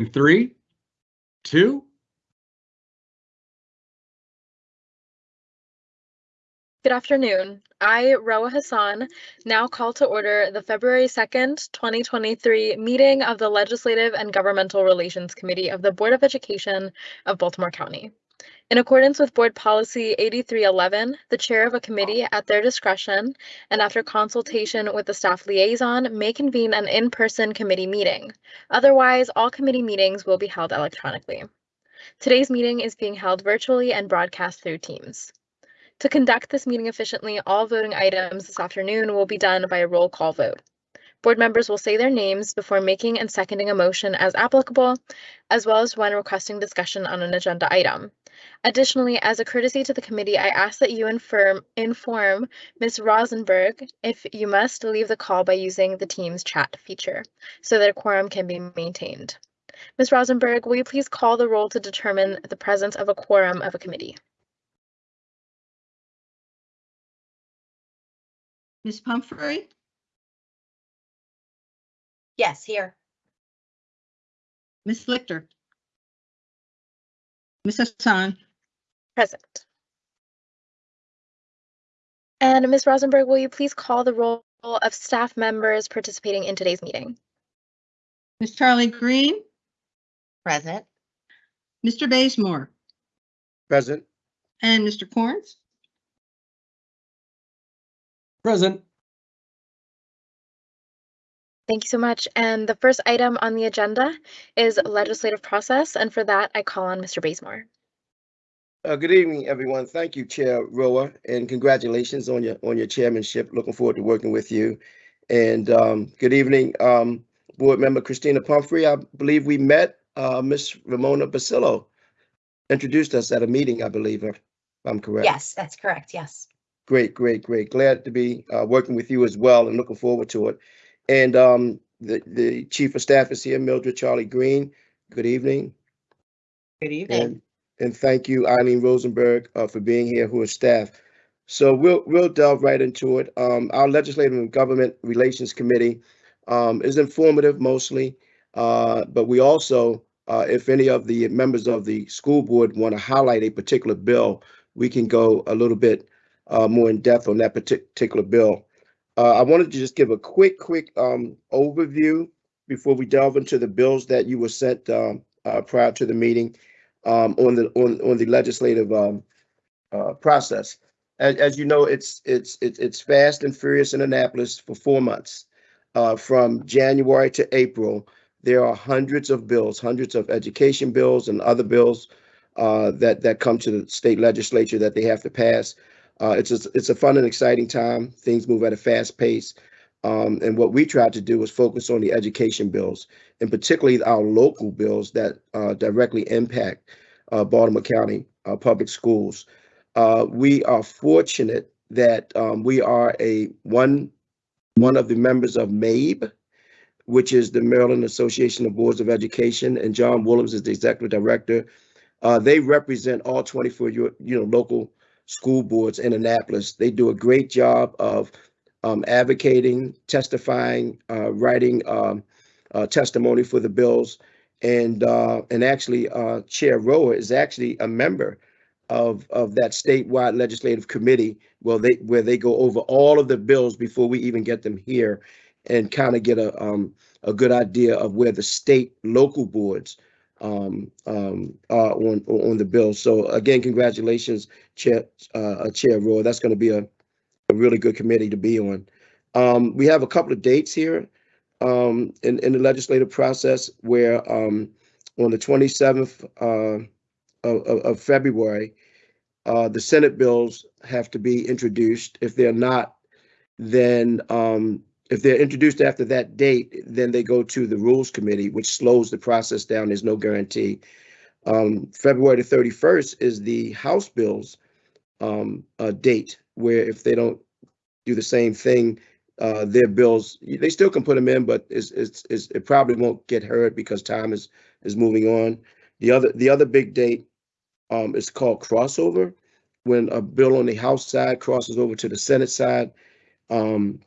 In three, two, Good afternoon. I, Roa Hassan, now call to order the February 2nd, 2023 meeting of the Legislative and Governmental Relations Committee of the Board of Education of Baltimore County. In accordance with Board Policy 8311, the chair of a committee at their discretion and after consultation with the staff liaison may convene an in-person committee meeting. Otherwise, all committee meetings will be held electronically. Today's meeting is being held virtually and broadcast through Teams. To conduct this meeting efficiently, all voting items this afternoon will be done by a roll call vote. Board members will say their names before making and seconding a motion as applicable, as well as when requesting discussion on an agenda item. Additionally, as a courtesy to the committee, I ask that you inform, inform Ms. Rosenberg if you must leave the call by using the Teams chat feature so that a quorum can be maintained. Ms. Rosenberg, will you please call the roll to determine the presence of a quorum of a committee? Ms. Pumphrey, Yes, here. Ms. Lichter. Ms. Hassan, Present. And Ms. Rosenberg, will you please call the roll of staff members participating in today's meeting? Ms. Charles-Green, Present. Mr. Bazemore, Present. and Mr. Corns. present. Thank you so much. And the first item on the agenda is legislative process. And for that, I call on Mr. Bazemore. Uh, good evening, everyone. Thank you, Chair Roa, and congratulations on your on your chairmanship. Looking forward to working with you. And um, good evening, um, Board Member Christina Pumphrey. I believe we met uh, Miss Ramona Basillo. Introduced us at a meeting, I believe, if I'm correct. Yes, that's correct. Yes. Great, great, great. Glad to be uh, working with you as well and looking forward to it. And um, the, the Chief of Staff is here, Mildred Charles-Green. Good evening. Good evening. And, and thank you, Eileen Rosenberg, uh, for being here, who is staff. So we'll, we'll delve right into it. Um, our Legislative and Government Relations Committee um, is informative mostly, uh, but we also, uh, if any of the members of the school board want to highlight a particular bill, we can go a little bit uh, more in depth on that partic- particular bill. Uh, I wanted to just give a quick, quick um, overview before we delve into the bills that you were sent um, uh, prior to the meeting um, on the on on the legislative um, uh, process. As, as you know, it's it's it's fast and furious in Annapolis for four months, uh, from January to April. There are hundreds of bills, hundreds of education bills and other bills uh, that that come to the state legislature that they have to pass. Uh, it's a, it's a fun and exciting time. Things move at a fast pace. Um, and what we tried to do was focus on the education bills, and particularly our local bills that uh, directly impact uh, Baltimore County uh, public schools. Uh, we are fortunate that um, we are a one one of the members of MABE, which is the Maryland Association of Boards of Education, and John Woolums is the executive director. Uh, they represent all 24 you know local school boards in Annapolis. They do a great job of um, advocating, testifying, uh, writing um, uh, testimony for the bills, and uh, and actually, uh, Chair Roa is actually a member of of that statewide legislative committee. Well, they where they go over all of the bills before we even get them here, and kind of get a um, a good idea of where the state local boards um, um, uh, on on the bill. So again, congratulations, Chair uh, Chair Roy. That's going to be a, a really good committee to be on. Um, we have a couple of dates here um, in in the legislative process where um, on the 27th uh, of, of, February, uh, the Senate bills have to be introduced. If they're not, then um, if they're introduced after that date, then they go to the Rules Committee, which slows the process down. There's no guarantee. Um, February the 31st is the House bills um, uh, date, where if they don't do the same thing, uh, their bills they still can put them in, but it's, it's, it's, it probably won't get heard because time is is moving on. The other the other big date um, is called crossover, when a bill on the House side crosses over to the Senate side. Um,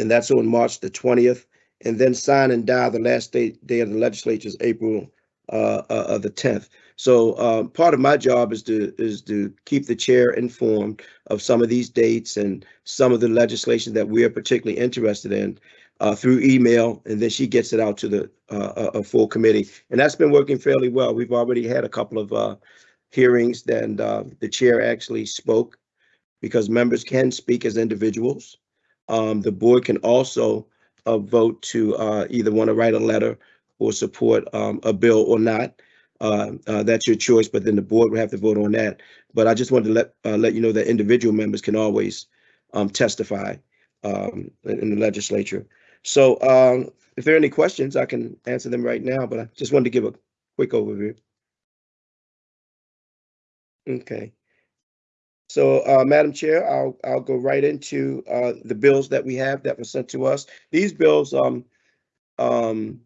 and that's on March the 20th. and then sine die the last day, day of the legislature is April uh, uh, the tenth. So uh, part of my job is to is to keep the chair informed of some of these dates and some of the legislation that we are particularly interested in uh, through email, and then she gets it out to the uh, a, a full committee, and that's been working fairly well. We've already had a couple of uh, hearings, and uh, the chair actually spoke because members can speak as individuals. Um, the board can also uh, vote to uh, either want to write a letter or support um, a bill or not. Uh, uh, that's your choice, but then the board will have to vote on that. But I just wanted to let uh, let you know that individual members can always um, testify um, in, in the legislature. So um, if there are any questions, I can answer them right now, but I just wanted to give a quick overview. Okay. So, uh, Madam Chair, I'll, I'll go right into, uh, the bills that we have that were sent to us. These bills, um, um,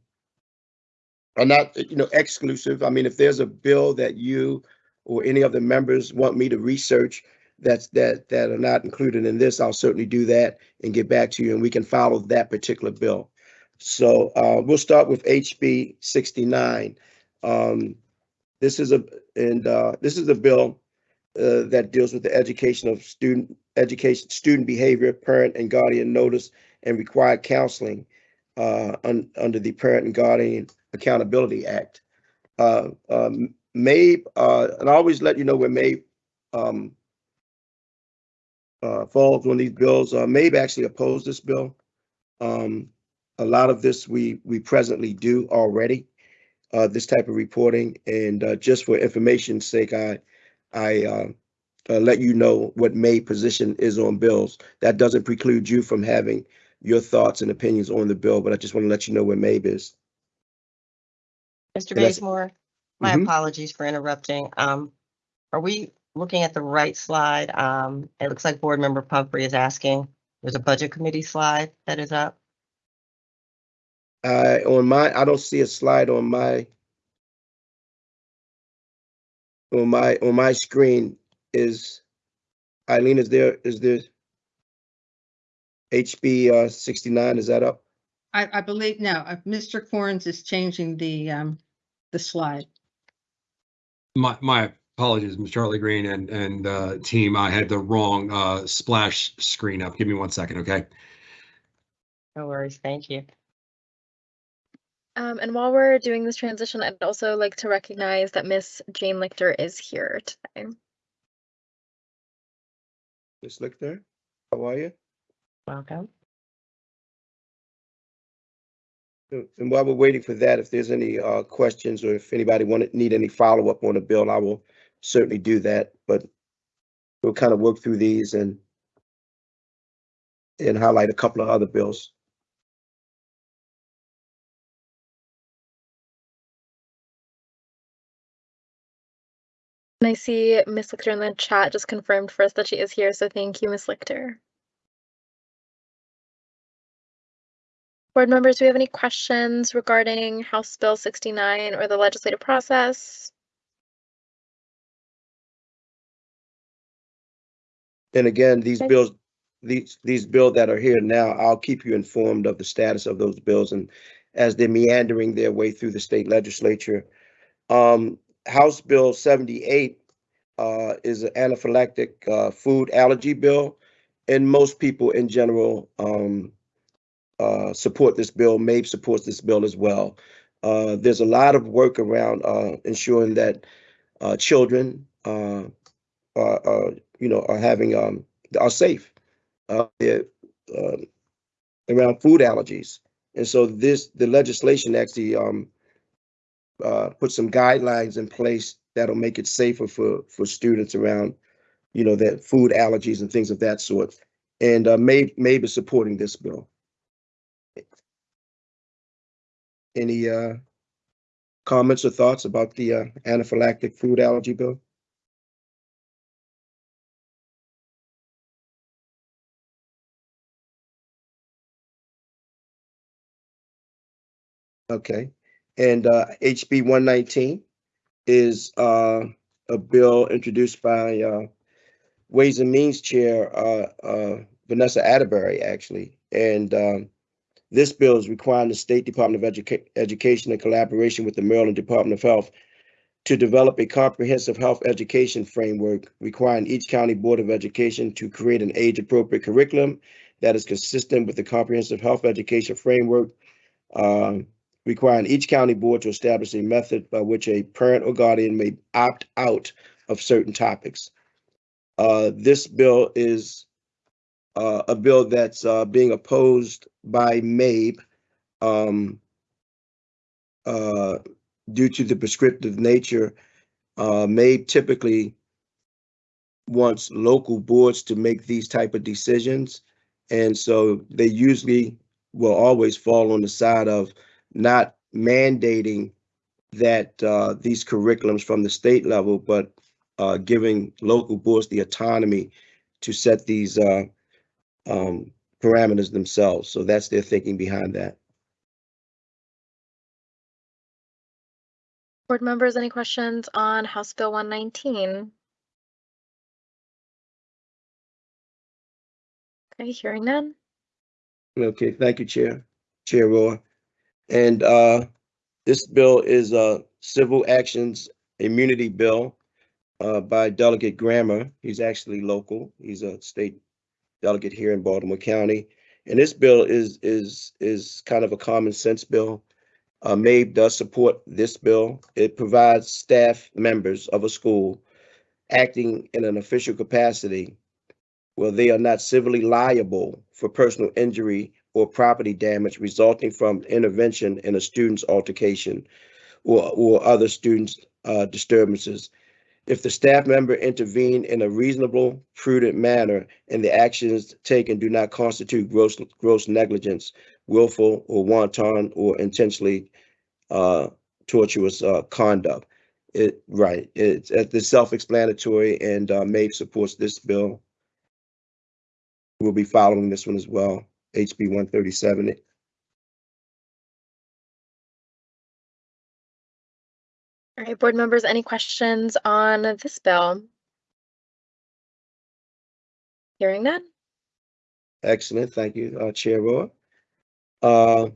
are not, you know, exclusive. I mean, if there's a bill that you or any of the members want me to research that's, that, that are not included in this, I'll certainly do that and get back to you and we can follow that particular bill. So, uh, we'll start with HB sixty-nine. Um, this is a, and, uh, this is a bill uh, that deals with the education of student education, student behavior, parent and guardian notice, and required counseling uh, un, under the Parent and Guardian Accountability Act. Uh, um, MABE, uh, and I always let you know where MABE um, uh, falls on these bills. Uh, MABE actually opposed this bill. Um, a lot of this we we presently do already, this type of reporting, and just for information's sake, I I uh, uh, let you know what MABE position is on bills. That doesn't preclude you from having your thoughts and opinions on the bill, but I just want to let you know where MABE is. Mr. Bazemore, my Mhm. apologies for interrupting. Um, are we looking at the right slide? Um, it looks like Board Member Pumphrey is asking. There's a Budget Committee slide that is up. Uh, on my, I don't see a slide on my on my on my screen is Eileen, is there, is there HB uh, 69, is that up? I, I believe, no, uh, Mr. Corns is changing the, um, the slide. My, my apologies, Ms. Charles-Green and, and, uh, team. I had the wrong, uh, splash screen up. Give me one second, okay? No worries, thank you. Um, and while we're doing this transition, I'd also like to recognize that Miss Jane Lichter is here today. Ms. Lichter, how are you? Welcome. And while we're waiting for that, if there's any uh, questions or if anybody want to need any follow-up on the bill, I will certainly do that, but we'll kind of work through these and and highlight a couple of other bills. And I see Miss Lichter in the chat just confirmed for us that she is here, so thank you, Miss Lichter. Board members, do we have any questions regarding House Bill 69 or the legislative process? And again, these bills, these, these bills that are here now, I'll keep you informed of the status of those bills and as they're meandering their way through the state legislature. Um, House Bill seventy-eight uh, is an anaphylactic uh, food allergy bill. And most people in general um, uh, support this bill. MABE supports this bill as well. Uh, there's a lot of work around uh, ensuring that uh, children are, you know, are having um, are safe. Around food allergies, and so this the legislation actually um, uh, put some guidelines in place that'll make it safer for for students around, you know, that food allergies and things of that sort. And uh, MABE, is supporting this bill. Any uh, comments or thoughts about the uh, anaphylactic food allergy bill? Okay, and uh, HB one nineteen is uh, a bill introduced by uh, Ways and Means Chair uh, uh, Vanessa Atterbeary, actually. And um, This bill is requiring the State Department of Educa- Education in collaboration with the Maryland Department of Health to develop a comprehensive health education framework requiring each county board of education to create an age-appropriate curriculum that is consistent with the comprehensive health education framework, um, requiring each county board to establish a method by which a parent or guardian may opt out of certain topics. Uh, this bill is uh, a bill that's uh, being opposed by MABE um, uh, due to the prescriptive nature. Uh, MABE typically wants local boards to make these type of decisions. And so they usually will always fall on the side of not mandating that uh, these curriculums from the state level, but uh, giving local boards the autonomy to set these uh, um, parameters themselves. So that's their thinking behind that. Board members, any questions on House Bill one nineteen? Okay, hearing none. Okay, thank you, Chair, Chair Roy. And uh, this bill is a civil actions immunity bill uh, by Delegate Grammer. He's actually local. He's a state delegate here in Baltimore County. And this bill is is is kind of a common sense bill. Uh, MABE does support this bill. It provides staff members of a school acting in an official capacity where they are not civilly liable for personal injury or property damage resulting from intervention in a student's altercation or, or other students' uh, disturbances. If the staff member intervene in a reasonable, prudent manner and the actions taken do not constitute gross, gross negligence, willful or wanton or intentionally uh, tortious uh, conduct. It, right, it's, it's self-explanatory and uh, MABE supports this bill. We'll be following this one as well, HB one thirty-seven. All right, board members, any questions on this bill? Hearing none. Excellent, thank you, uh, Chair Roy. Uh,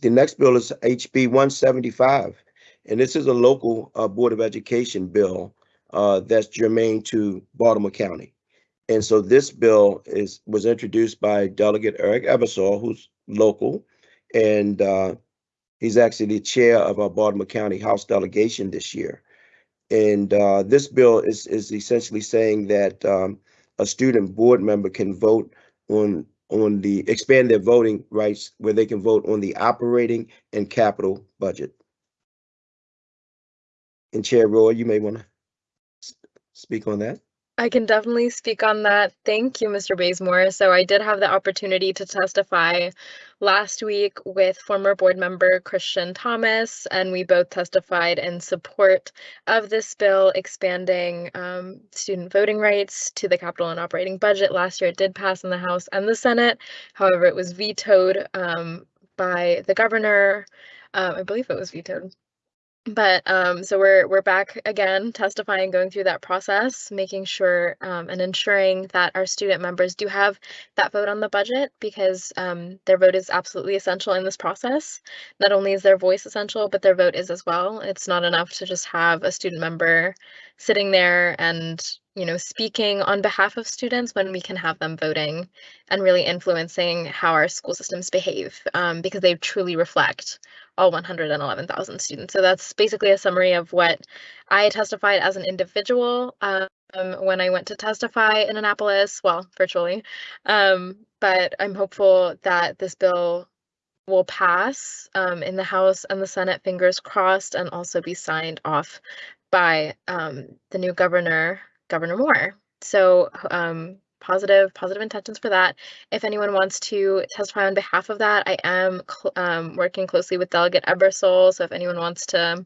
the next bill is HB one seventy-five, and this is a local, uh, Board of Education bill, uh, that's germane to Baltimore County. And so this bill is, was introduced by Delegate Eric Ebersole, who's local, and, uh, he's actually the chair of our Baltimore County House delegation this year. And, uh, this bill is, is essentially saying that, um, a student board member can vote on on the expand their voting rights where they can vote on the operating and capital budget. And Chair Roy, you may want to speak on that. I can definitely speak on that. Thank you, Mr. Bazemore. So I did have the opportunity to testify last week with former board member Christian Thomas, and we both testified in support of this bill expanding um, student voting rights to the capital and operating budget. Last year, it did pass in the House and the Senate. However, it was vetoed um, by the governor. Uh, I believe it was vetoed but um, so we're we're back again testifying going through that process making sure um, and ensuring that our student members do have that vote on the budget because um, their vote is absolutely essential in this process. Not only is their voice essential but their vote is as well. It's not enough to just have a student member sitting there and you know speaking on behalf of students when we can have them voting and really influencing how our school systems behave um, because they truly reflect all 111,000 students. So that's basically a summary of what I testified as an individual um, when I went to testify in Annapolis, well, virtually. Um, but I'm hopeful that this bill will pass um, in the House and the Senate, fingers crossed, and also be signed off by um, the new governor, Governor Moore. So um, positive positive intentions for that. If anyone wants to testify on behalf of that, I am um, working closely with Delegate Ebersole. So if anyone wants to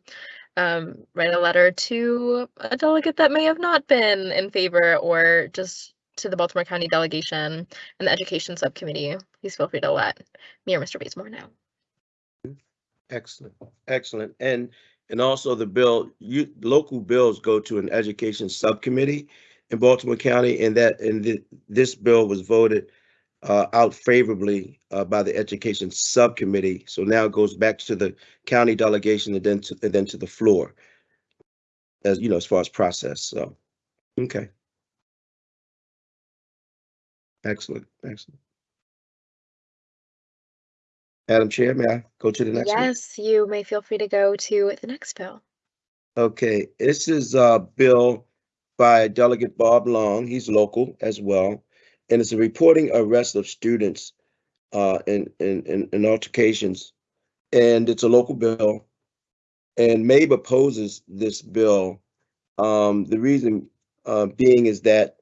um, write a letter to a delegate that may have not been in favor or just to the Baltimore County delegation and the education subcommittee, please feel free to let me or Mr. Bazemore know. Excellent, excellent. And and also the bill, you local bills go to an education subcommittee in Baltimore County, and that and th- this bill was voted uh, out favorably uh, by the Education Subcommittee. So now it goes back to the county delegation and then to, and then to the floor. As you know, as far as process, so, okay. Excellent, excellent. Madam Chair, may I go to the next one? Yes, you may feel free to go to the next bill. Okay, this is a bill by Delegate Bob Long. He's local as well. And it's a reporting arrest of students uh, in, in altercations. And it's a local bill. And MABE opposes this bill. Um, the reason uh, being is that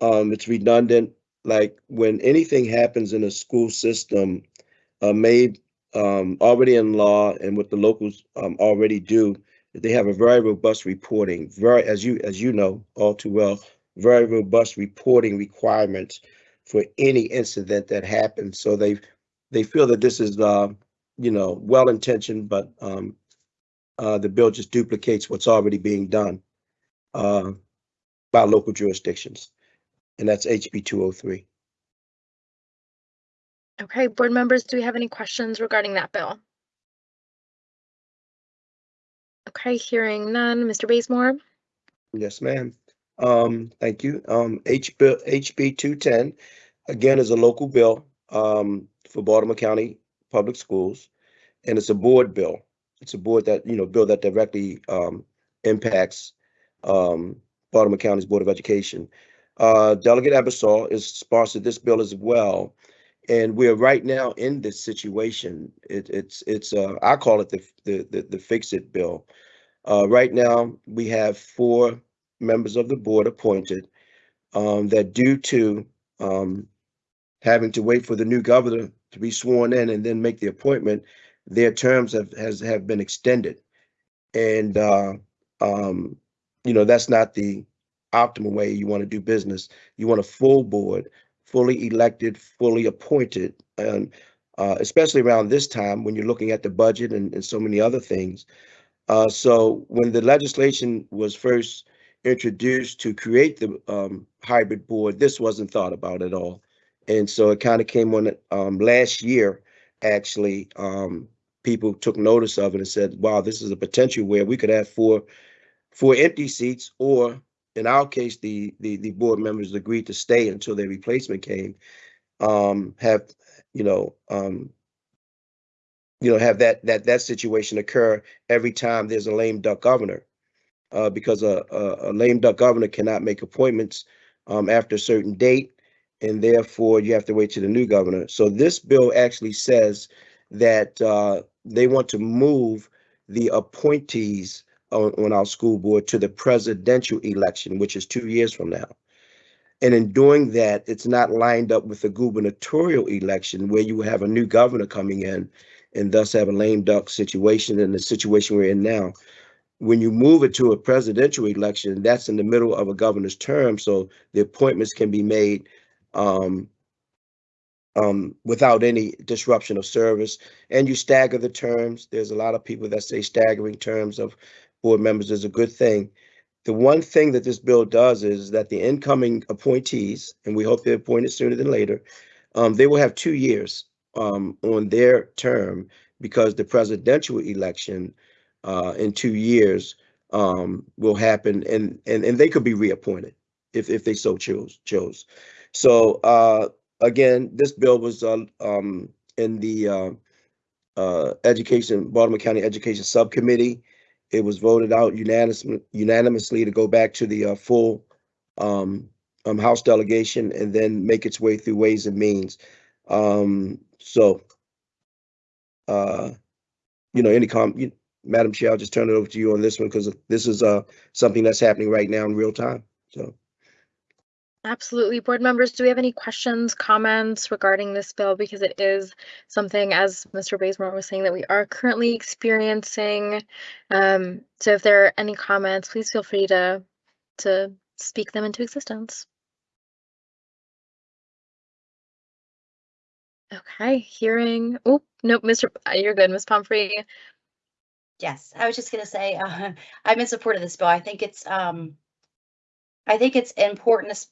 um, it's redundant. Like when anything happens in a school system, uh, MABE um, already in law and what the locals um, already do, they have a very robust reporting, very, as you, as you know all too well, very robust reporting requirements for any incident that happens. So they, they feel that this is, uh, you know, well-intentioned, but, um, uh, the bill just duplicates what's already being done, uh, by local jurisdictions. And that's HB two oh three. Okay, board members, do we have any questions regarding that bill? Okay, hearing none. Mr. Bazemore? Yes, ma'am. Um, thank you. Um, HB two ten, again, is a local bill, um, for Baltimore County Public Schools. And it's a board bill. It's a board that, you know, bill that directly, um, impacts, um, Baltimore County's Board of Education. Uh, Delegate Ebersole is sponsored this bill as well. And we're right now in this situation. It, it's, it's, uh, I call it the, the, the, the fix-it bill. Uh, right now, we have four members of the board appointed um, that due to um, having to wait for the new governor to be sworn in and then make the appointment, their terms have has have been extended. And uh, um, you know, that's not the optimal way you want to do business. You want a full board, fully elected, fully appointed, and uh, especially around this time when you're looking at the budget and, and so many other things. Uh, so when the legislation was first introduced to create the um, hybrid board, this wasn't thought about at all. And so it kind of came on um, last year, actually, um, people took notice of it and said, wow, this is a potential where we could have four, four empty seats, or in our case, the, the, the board members agreed to stay until their replacement came, um, have, you know, um, you know, have that, that, that situation occur every time there's a lame duck governor. Uh, because a, a, a lame duck governor cannot make appointments, um, after a certain date. And therefore you have to wait to the new governor. So this bill actually says that, uh, they want to move the appointees on, our school board to the presidential election, which is two years from now. And in doing that, it's not lined up with the gubernatorial election where you have a new governor coming in and thus have a lame duck situation in the situation we're in now. When you move it to a presidential election, that's in the middle of a governor's term, so the appointments can be made um, um, without any disruption of service. And you stagger the terms. There's a lot of people that say staggering terms of board members is a good thing. The one thing that this bill does is that the incoming appointees, and we hope they're appointed sooner than later, um, they will have two years um, on their term because the presidential election uh, in two years um, will happen and, and, and they could be reappointed if, if they so chose, chose. So uh, again, this bill was uh, um, in the uh, uh, Education, Baltimore County Education Subcommittee. It was voted out unanimously, unanimously to go back to the uh, full um, um, House delegation and then make its way through Ways and Means. Um, so, uh, you know, any com, Madam Chair, I'll just turn it over to you on this one because this is uh something that's happening right now in real time. So, Absolutely. Board members, do we have any questions, comments regarding this bill? Because it is something, as Mr. Bazemore was saying, that we are currently experiencing. Um, so if there are any comments, please feel free to, to speak them into existence. Okay, hearing, oh, nope, Mr. uh, You're good, Ms. Pumphrey. Yes, I was just gonna say, uh, I'm in support of this bill. I think it's, um, I think it's important,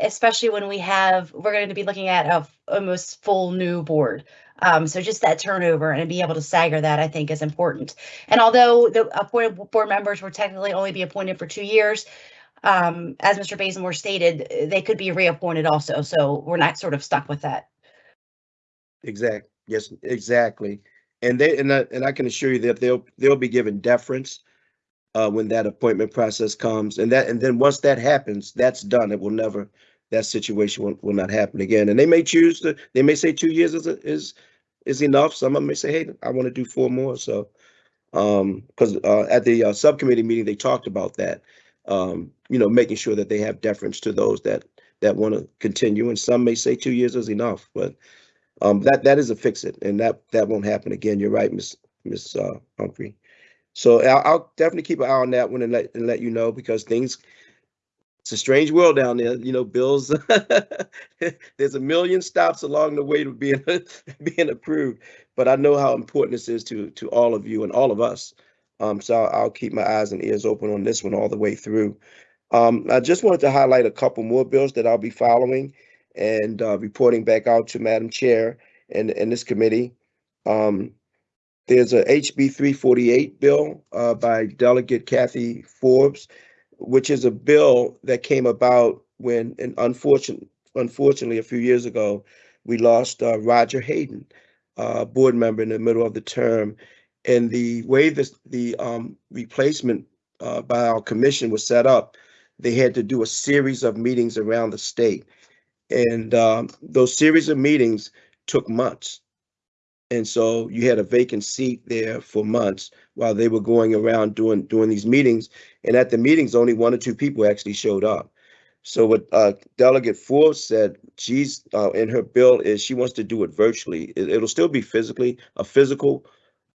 especially when we have, we're going to be looking at a almost full new board. Um, so just that turnover and be able to stagger that, I think is important. And although the appointed board members will technically only be appointed for two years, um, as Mr. Bazemore stated, they could be reappointed also. So we're not sort of stuck with that. Exact, yes, exactly. And they, and I, and I can assure you that they'll, they'll be given deference uh, when that appointment process comes. And that, and then once that happens, that's done. It will never, that situation will, will not happen again. And they may choose to, they may say two years is, is, is enough. Some of them may say, hey, I want to do four more. So, um, because, uh, at the, uh, subcommittee meeting, they talked about that. Um, you know, making sure that they have deference to those that, that want to continue. And some may say two years is enough, but um, that, that is a fix it, and that, that won't happen again. You're right, Miss, Miss, uh, Pumphrey. So I'll, I'll definitely keep an eye on that one and let, and let you know because things, it's a strange world down there, you know, bills. There's a million stops along the way to being, being approved, but I know how important this is to, to all of you and all of us. Um, so I'll, I'll keep my eyes and ears open on this one all the way through. Um, I just wanted to highlight a couple more bills that I'll be following and uh, reporting back out to Madam Chair and, and this committee. Um, there's a HB 348 bill uh, by Delegate Cathi Forbes, which is a bill that came about when, and unfortunately, unfortunately, a few years ago, we lost uh, Roger Hayden, uh, board member in the middle of the term. And the way this, the um, replacement uh, by our commission was set up, they had to do a series of meetings around the state. And um, those series of meetings took months. And so you had a vacant seat there for months while they were going around doing doing these meetings. And at the meetings, only one or two people actually showed up. So what uh, Delegate Forbes said, she's uh, in her bill is she wants to do it virtually. It, it'll still be physically a physical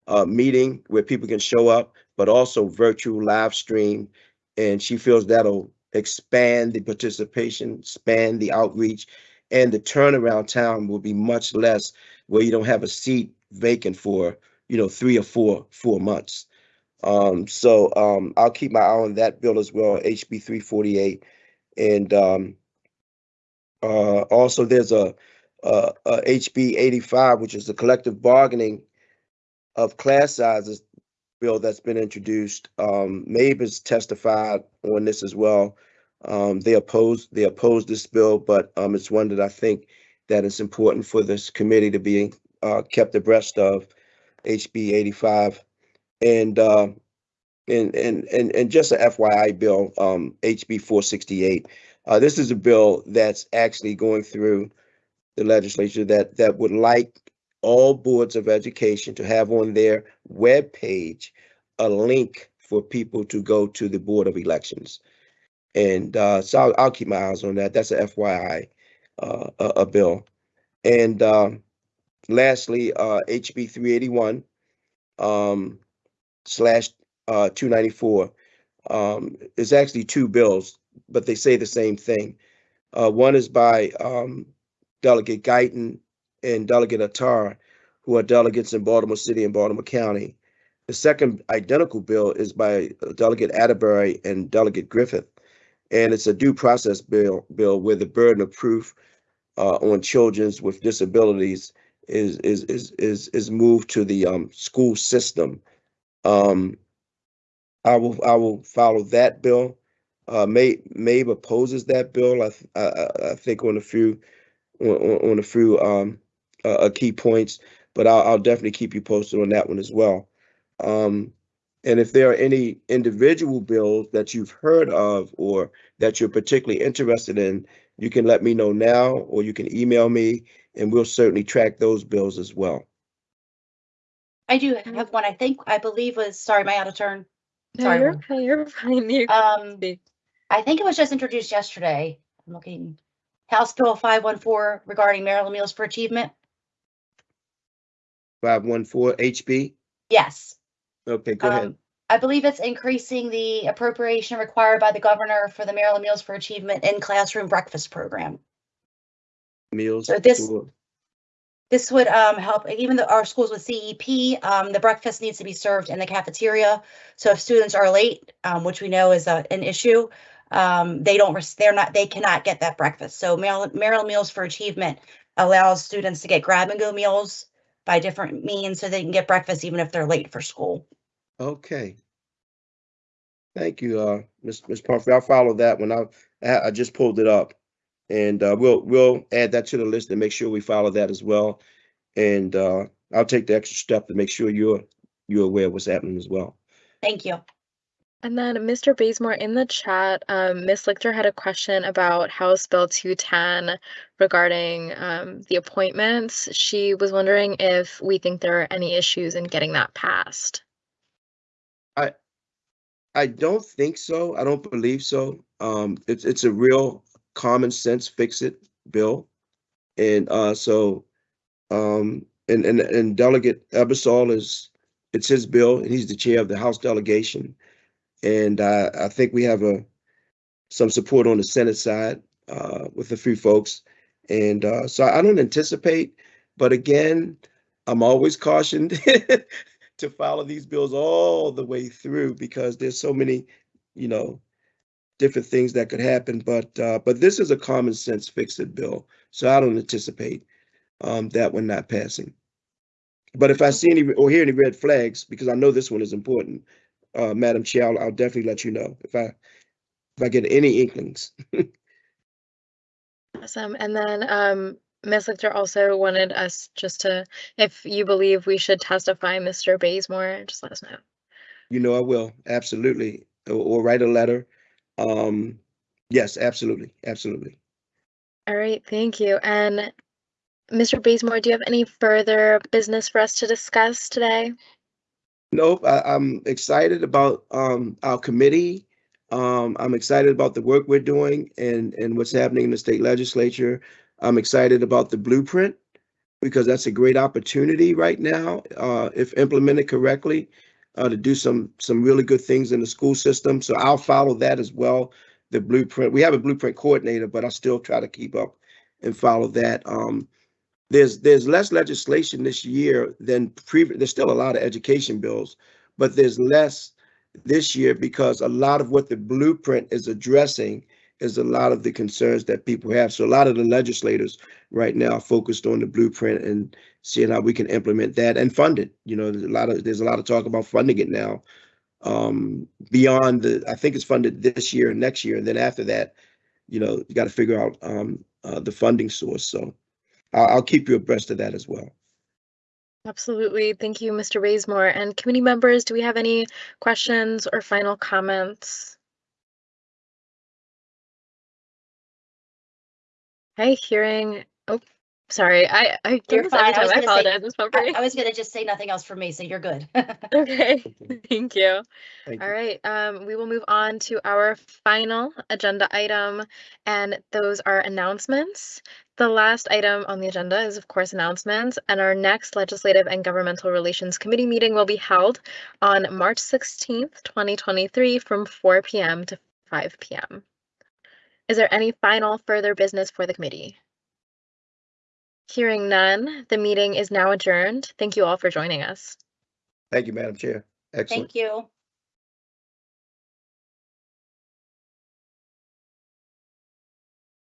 uh, meeting where people can show up, but also virtual live stream. And she feels that'll expand the participation, expand the outreach, and the turnaround time will be much less where you don't have a seat vacant for, you know, three or four, four months. Um, so um, I'll keep my eye on that bill as well, HB 348. And um, uh, also there's a, HB 85, which is the collective bargaining of class sizes bill that's been introduced. Um, MABE has testified on this as well. Um, they oppose they oppose this bill, but um, it's one that I think that it's important for this committee to be uh, kept abreast of. HB 85, and uh, and and and and just a FYI bill, um, HB 468. Uh, this is a bill that's actually going through the legislature that that would like all boards of education to have on their web page a link for people to go to the Board of Elections. And uh, so I'll, I'll keep my eyes on that. That's a FYI, uh, a, a bill. And um, lastly, uh, HB 381 um, slash uh, 294 um, is actually two bills, but they say the same thing. Uh, one is by um, Delegate Guyton and Delegate Attar, who are delegates in Baltimore City and Baltimore County. The second identical bill is by Delegate Atterbeary and Delegate Griffith. And it's a due process bill, bill where the burden of proof uh, on children with disabilities is is is is is moved to the um, school system. Um, I will I will follow that bill. Uh, May MABE opposes that bill. I th- I, I- think on a few on, on on a few um, uh, uh, key points, but I'll, I'll definitely keep you posted on that one as well. Um, and if there are any individual bills that you've heard of or that you're particularly interested in, you can let me know now, or you can email me, and we'll certainly track those bills as well. I do have one, I think, I believe was, sorry, am I out of turn? No, you're Lauren. okay. You're fine. You Um. I think it was just introduced yesterday. I'm looking. House Bill five one four regarding Maryland Meals for Achievement. Five one four HB. Yes. Okay, go ahead. Um, I believe it's increasing the appropriation required by the governor for the Maryland Meals for Achievement in classroom breakfast program. Meals. so this- This would um help, even though our schools with CEP, um, the breakfast needs to be served in the cafeteria. So if students are late, um, which we know is a, an issue, um, they don't, they're not, they cannot get that breakfast. So Maryland, Maryland Meals for Achievement allows students to get grab and go meals by different means so they can get breakfast even if they're late for school. Okay. Thank you, uh, Ms. Ms. Pumphrey. I'll follow that one. I, I I just pulled it up. And, uh, we'll, we'll add that to the list and make sure we follow that as well. And, uh, I'll take the extra step to make sure you're, you're aware of what's happening as well. Thank you. And then Mr. Bazemore in the chat, um, Ms. Lichter had a question about House Bill 210 regarding um, the appointments. She was wondering if we think there are any issues in getting that passed. I I don't think so. I don't believe so. Um, it's, it's a real common sense fix it bill. And, uh, so, um, and, and, and Delegate Ebersole is, it's his bill and he's the chair of the House delegation. And, uh, I think we have a, some support on the Senate side, uh, with a few folks. And, uh, so I don't anticipate, but again, I'm always cautioned to follow these bills all the way through because there's so many, you know, different things that could happen. But uh, but this is a common sense fix it bill, so I don't anticipate um, that one not passing. But if I see any or hear any red flags, because I know this one is important, uh, Madam Chair, I'll, I'll definitely let you know if I if I get any inklings. Awesome. And then um, Ms. Lichter also wanted us just to, if you believe we should testify Mr. Bazemore, just let us know. You know I will absolutely, or, or write a letter. Um, yes, absolutely, absolutely. All right, thank you. And Mr. Bazemore, do you have any further business for us to discuss today? Nope, I, I'm excited about um our committee. Um, I'm excited about the work we're doing and and what's happening in the state legislature. I'm excited about the blueprint because that's a great opportunity right now, uh, if implemented correctly, uh, to do some some really good things in the school system. So I'll follow that as well. The blueprint. We have a blueprint coordinator, but I still try to keep up and follow that. Um, there's there's less legislation this year than previous. There's still a lot of education bills, but there's less this year because a lot of what the blueprint is addressing is a lot of the concerns that people have. So a lot of the legislators right now are focused on the blueprint and seeing how we can implement that and fund it. You know, there's a lot of there's a lot of talk about funding it now. Um, beyond the, I think it's funded this year and next year, and then after that, you know, you got to figure out um, uh, the funding source. So I'll, I'll keep you abreast of that as well. Absolutely. Thank you, Mr. Bazemore. And committee members, do we have any questions or final comments? Okay, hearing, oh, sorry, I, I do You're this every fine. I was time. I gonna say- apologize, I, I was gonna just say nothing else for me, so you're good. Okay, thank you. Thank All you. right, um, we will move on to our final agenda item, and those are announcements. The last item on the agenda is, of course, announcements, and our next Legislative and Governmental Relations Committee meeting will be held on March sixteenth, twenty twenty-three, from four PM to five PM. Is there any final further business for the committee? Hearing none, the meeting is now adjourned. Thank you all for joining us. Thank you, Madam Chair. Excellent. Thank you.